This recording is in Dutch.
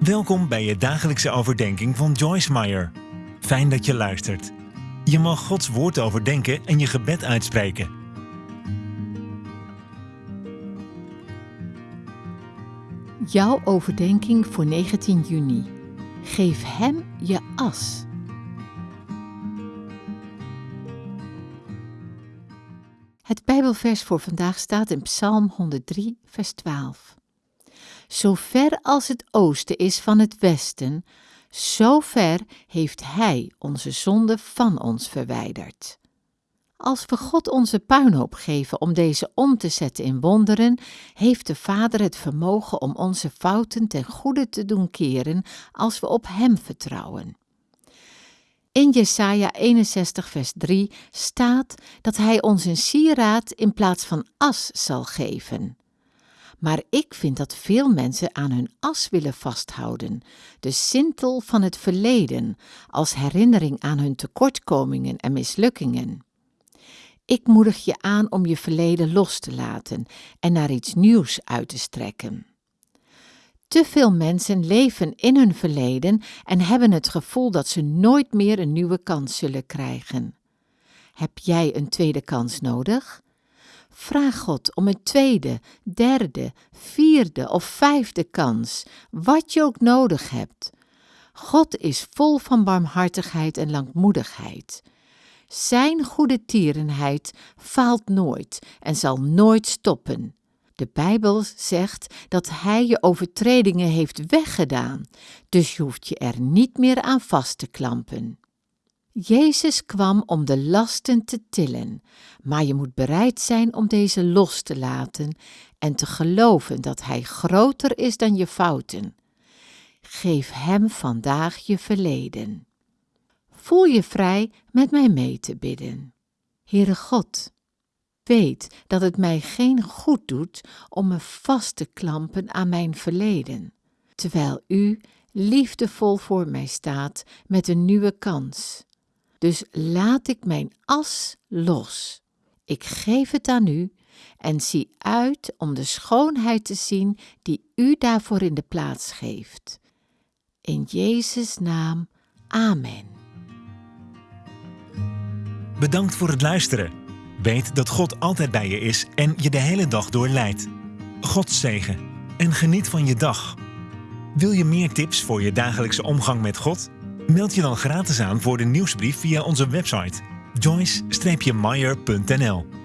Welkom bij je dagelijkse overdenking van Joyce Meyer. Fijn dat je luistert. Je mag Gods woord overdenken en je gebed uitspreken. Jouw overdenking voor 19 juni. Geef hem je as. Het Bijbelvers voor vandaag staat in Psalm 103, vers 12. Zo ver als het oosten is van het westen, zo ver heeft Hij onze zonde van ons verwijderd. Als we God onze puinhoop geven om deze om te zetten in wonderen, heeft de Vader het vermogen om onze fouten ten goede te doen keren als we op Hem vertrouwen. In Jesaja 61 vers 3 staat dat Hij ons een sieraad in plaats van as zal geven. Maar ik vind dat veel mensen aan hun as willen vasthouden, de sintel van het verleden, als herinnering aan hun tekortkomingen en mislukkingen. Ik moedig je aan om je verleden los te laten en naar iets nieuws uit te strekken. Te veel mensen leven in hun verleden en hebben het gevoel dat ze nooit meer een nieuwe kans zullen krijgen. Heb jij een tweede kans nodig? Vraag God om een tweede, derde, vierde of vijfde kans, wat je ook nodig hebt. God is vol van barmhartigheid en langmoedigheid. Zijn goede tierenheid faalt nooit en zal nooit stoppen. De Bijbel zegt dat Hij je overtredingen heeft weggedaan, dus je hoeft je er niet meer aan vast te klampen. Jezus kwam om de lasten te tillen, maar je moet bereid zijn om deze los te laten en te geloven dat Hij groter is dan je fouten. Geef Hem vandaag je verleden. Voel je vrij met mij mee te bidden. Heere God, weet dat het mij geen goed doet om me vast te klampen aan mijn verleden, terwijl U liefdevol voor mij staat met een nieuwe kans. Dus laat ik mijn as los. Ik geef het aan u en zie uit om de schoonheid te zien die u daarvoor in de plaats geeft. In Jezus' naam, amen. Bedankt voor het luisteren. Weet dat God altijd bij je is en je de hele dag door leidt. God zegen en geniet van je dag. Wil je meer tips voor je dagelijkse omgang met God? Meld je dan gratis aan voor de nieuwsbrief via onze website joyce-meyer.nl